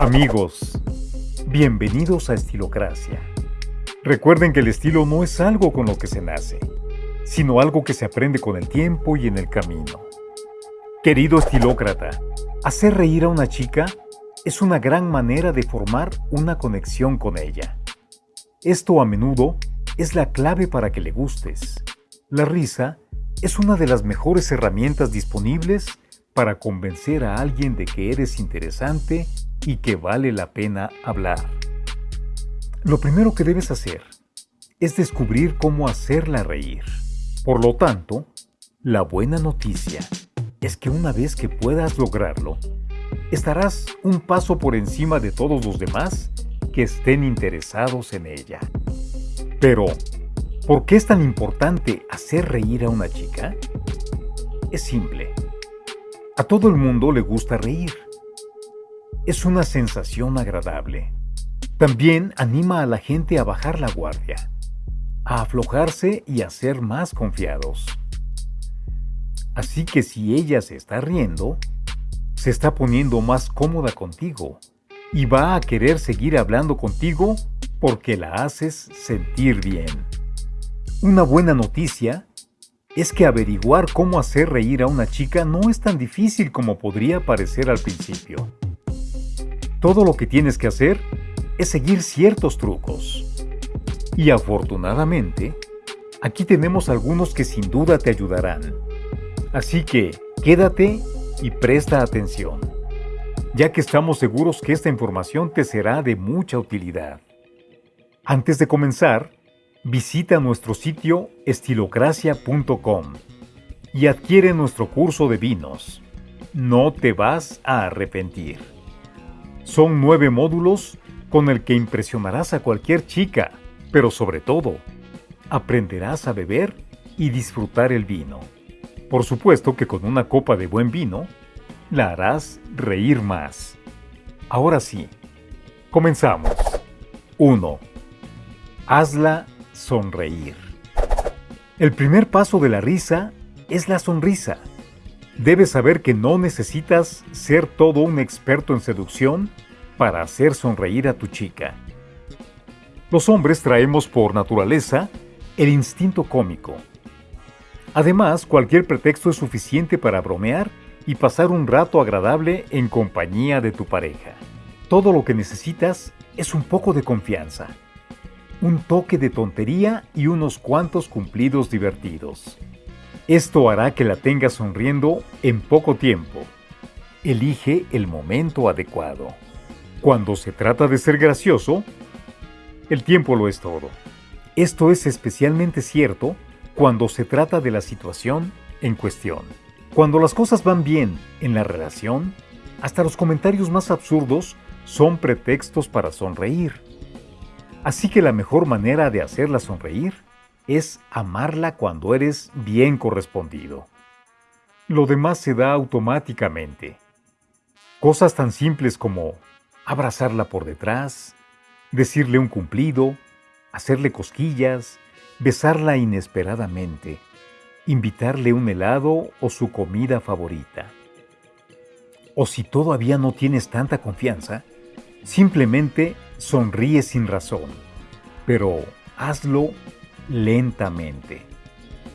Amigos, bienvenidos a Estilocracia. Recuerden que el estilo no es algo con lo que se nace, sino algo que se aprende con el tiempo y en el camino. Querido estilócrata, hacer reír a una chica es una gran manera de formar una conexión con ella. Esto a menudo es la clave para que le gustes. La risa es una de las mejores herramientas disponibles para convencer a alguien de que eres interesante y que vale la pena hablar. Lo primero que debes hacer es descubrir cómo hacerla reír. Por lo tanto, la buena noticia es que una vez que puedas lograrlo, estarás un paso por encima de todos los demás que estén interesados en ella. Pero, ¿por qué es tan importante hacer reír a una chica? Es simple. A todo el mundo le gusta reír es una sensación agradable. También anima a la gente a bajar la guardia, a aflojarse y a ser más confiados. Así que si ella se está riendo, se está poniendo más cómoda contigo y va a querer seguir hablando contigo porque la haces sentir bien. Una buena noticia es que averiguar cómo hacer reír a una chica no es tan difícil como podría parecer al principio. Todo lo que tienes que hacer es seguir ciertos trucos. Y afortunadamente, aquí tenemos algunos que sin duda te ayudarán. Así que quédate y presta atención, ya que estamos seguros que esta información te será de mucha utilidad. Antes de comenzar, visita nuestro sitio estilocracia.com y adquiere nuestro curso de vinos. No te vas a arrepentir. Son nueve módulos con el que impresionarás a cualquier chica, pero sobre todo, aprenderás a beber y disfrutar el vino. Por supuesto que con una copa de buen vino, la harás reír más. Ahora sí, comenzamos. 1. Hazla sonreír. El primer paso de la risa es la sonrisa. Debes saber que no necesitas ser todo un experto en seducción para hacer sonreír a tu chica. Los hombres traemos por naturaleza el instinto cómico. Además, cualquier pretexto es suficiente para bromear y pasar un rato agradable en compañía de tu pareja. Todo lo que necesitas es un poco de confianza, un toque de tontería y unos cuantos cumplidos divertidos. Esto hará que la tengas sonriendo en poco tiempo. Elige el momento adecuado. Cuando se trata de ser gracioso, el tiempo lo es todo. Esto es especialmente cierto cuando se trata de la situación en cuestión. Cuando las cosas van bien en la relación, hasta los comentarios más absurdos son pretextos para sonreír. Así que la mejor manera de hacerla sonreír es amarla cuando eres bien correspondido. Lo demás se da automáticamente. Cosas tan simples como abrazarla por detrás, decirle un cumplido, hacerle cosquillas, besarla inesperadamente, invitarle un helado o su comida favorita. O si todavía no tienes tanta confianza, simplemente sonríe sin razón, pero hazlo lentamente.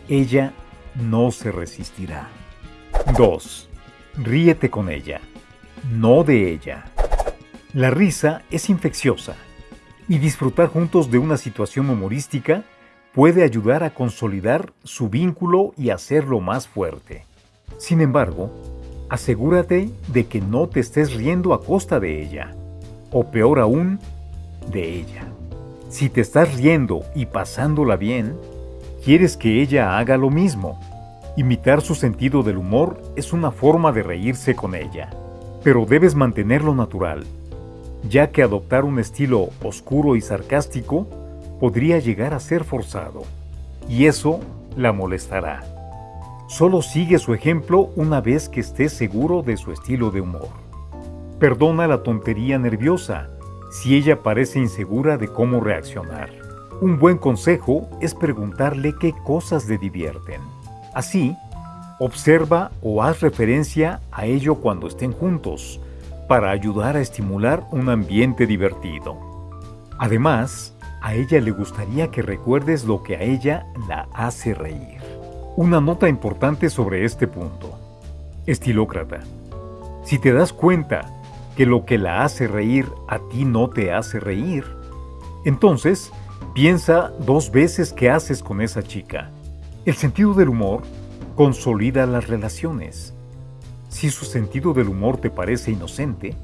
Ella no se resistirá. 2. Ríete con ella, no de ella. La risa es infecciosa y disfrutar juntos de una situación humorística puede ayudar a consolidar su vínculo y hacerlo más fuerte. Sin embargo, asegúrate de que no te estés riendo a costa de ella, o peor aún, de ella. Si te estás riendo y pasándola bien, quieres que ella haga lo mismo. Imitar su sentido del humor es una forma de reírse con ella, pero debes mantenerlo natural, ya que adoptar un estilo oscuro y sarcástico podría llegar a ser forzado, y eso la molestará. Solo sigue su ejemplo una vez que estés seguro de su estilo de humor. Perdona la tontería nerviosa si ella parece insegura de cómo reaccionar. Un buen consejo es preguntarle qué cosas le divierten. Así, observa o haz referencia a ello cuando estén juntos, para ayudar a estimular un ambiente divertido. Además, a ella le gustaría que recuerdes lo que a ella la hace reír. Una nota importante sobre este punto. Estilócrata. Si te das cuenta que lo que la hace reír a ti no te hace reír, entonces piensa dos veces qué haces con esa chica. El sentido del humor consolida las relaciones. Si su sentido del humor te parece inocente,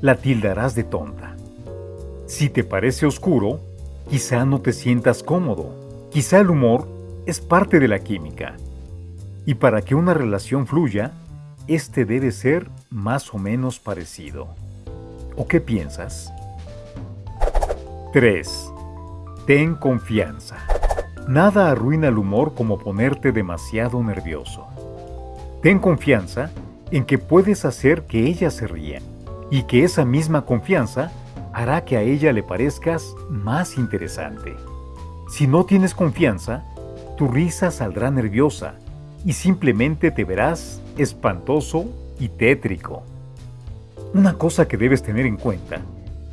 la tildarás de tonta. Si te parece oscuro, Quizá no te sientas cómodo. Quizá el humor es parte de la química. Y para que una relación fluya, este debe ser más o menos parecido. ¿O qué piensas? 3. Ten confianza. Nada arruina el humor como ponerte demasiado nervioso. Ten confianza en que puedes hacer que ella se ría y que esa misma confianza hará que a ella le parezcas más interesante. Si no tienes confianza, tu risa saldrá nerviosa y simplemente te verás espantoso y tétrico. Una cosa que debes tener en cuenta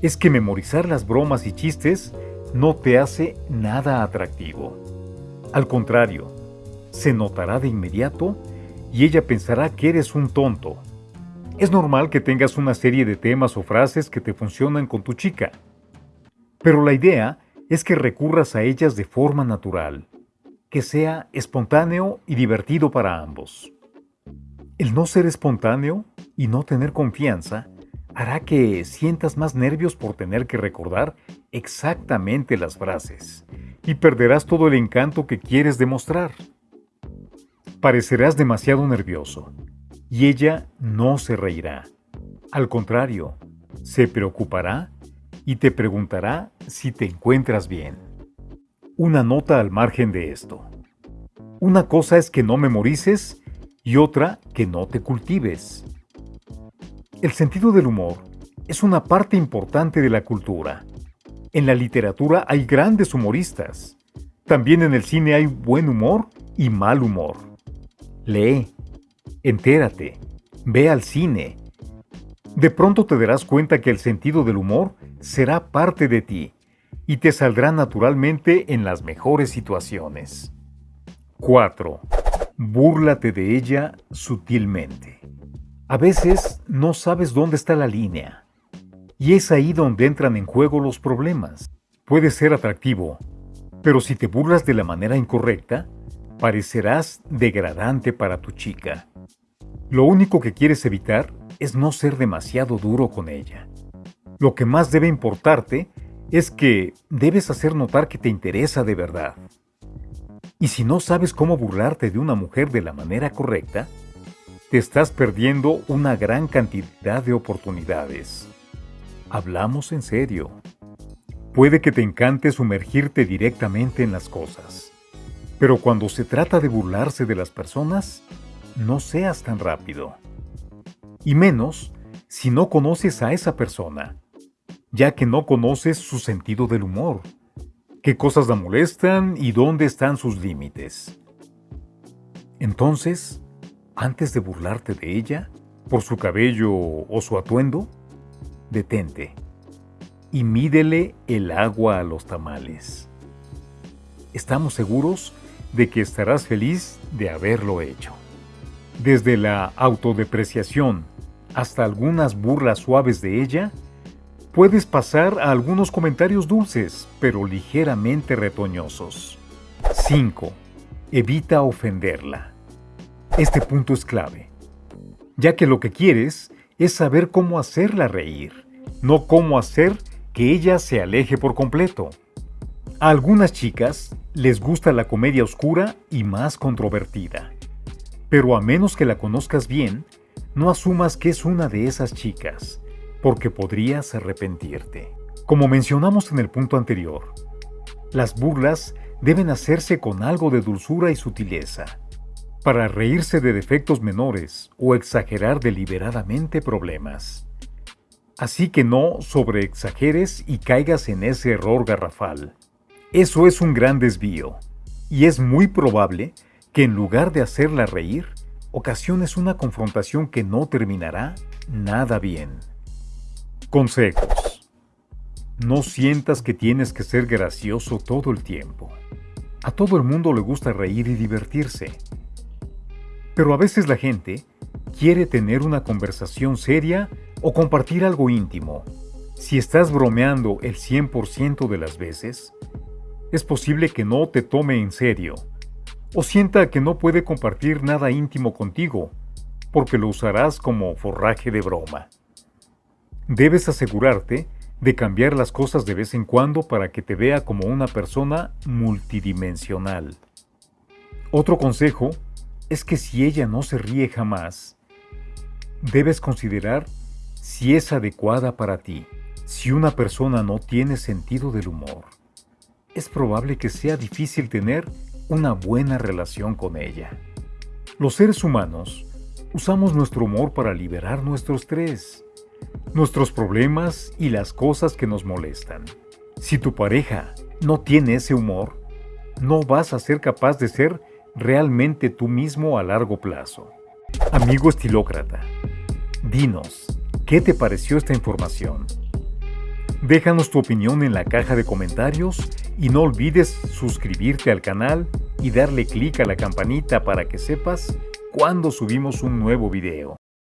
es que memorizar las bromas y chistes no te hace nada atractivo. Al contrario, se notará de inmediato y ella pensará que eres un tonto es normal que tengas una serie de temas o frases que te funcionan con tu chica, pero la idea es que recurras a ellas de forma natural, que sea espontáneo y divertido para ambos. El no ser espontáneo y no tener confianza hará que sientas más nervios por tener que recordar exactamente las frases y perderás todo el encanto que quieres demostrar. Parecerás demasiado nervioso y ella no se reirá. Al contrario, se preocupará y te preguntará si te encuentras bien. Una nota al margen de esto. Una cosa es que no memorices y otra que no te cultives. El sentido del humor es una parte importante de la cultura. En la literatura hay grandes humoristas. También en el cine hay buen humor y mal humor. Lee, Entérate, ve al cine. De pronto te darás cuenta que el sentido del humor será parte de ti y te saldrá naturalmente en las mejores situaciones. 4. Búrlate de ella sutilmente. A veces no sabes dónde está la línea y es ahí donde entran en juego los problemas. Puede ser atractivo, pero si te burlas de la manera incorrecta, parecerás degradante para tu chica. Lo único que quieres evitar es no ser demasiado duro con ella. Lo que más debe importarte es que debes hacer notar que te interesa de verdad. Y si no sabes cómo burlarte de una mujer de la manera correcta, te estás perdiendo una gran cantidad de oportunidades. Hablamos en serio. Puede que te encante sumergirte directamente en las cosas, pero cuando se trata de burlarse de las personas, no seas tan rápido. Y menos si no conoces a esa persona, ya que no conoces su sentido del humor, qué cosas la molestan y dónde están sus límites. Entonces, antes de burlarte de ella, por su cabello o su atuendo, detente y mídele el agua a los tamales. Estamos seguros de que estarás feliz de haberlo hecho. Desde la autodepreciación hasta algunas burlas suaves de ella, puedes pasar a algunos comentarios dulces, pero ligeramente retoñosos. 5. Evita ofenderla. Este punto es clave, ya que lo que quieres es saber cómo hacerla reír, no cómo hacer que ella se aleje por completo. A algunas chicas les gusta la comedia oscura y más controvertida. Pero a menos que la conozcas bien, no asumas que es una de esas chicas, porque podrías arrepentirte. Como mencionamos en el punto anterior, las burlas deben hacerse con algo de dulzura y sutileza, para reírse de defectos menores o exagerar deliberadamente problemas. Así que no sobreexageres y caigas en ese error garrafal. Eso es un gran desvío, y es muy probable que en lugar de hacerla reír, ocasiones una confrontación que no terminará nada bien. Consejos. No sientas que tienes que ser gracioso todo el tiempo. A todo el mundo le gusta reír y divertirse. Pero a veces la gente quiere tener una conversación seria o compartir algo íntimo. Si estás bromeando el 100% de las veces, es posible que no te tome en serio o sienta que no puede compartir nada íntimo contigo, porque lo usarás como forraje de broma. Debes asegurarte de cambiar las cosas de vez en cuando para que te vea como una persona multidimensional. Otro consejo es que si ella no se ríe jamás, debes considerar si es adecuada para ti. Si una persona no tiene sentido del humor, es probable que sea difícil tener una buena relación con ella. Los seres humanos usamos nuestro humor para liberar nuestro estrés, nuestros problemas y las cosas que nos molestan. Si tu pareja no tiene ese humor, no vas a ser capaz de ser realmente tú mismo a largo plazo. Amigo estilócrata, dinos, ¿qué te pareció esta información? Déjanos tu opinión en la caja de comentarios y no olvides suscribirte al canal y darle clic a la campanita para que sepas cuando subimos un nuevo video.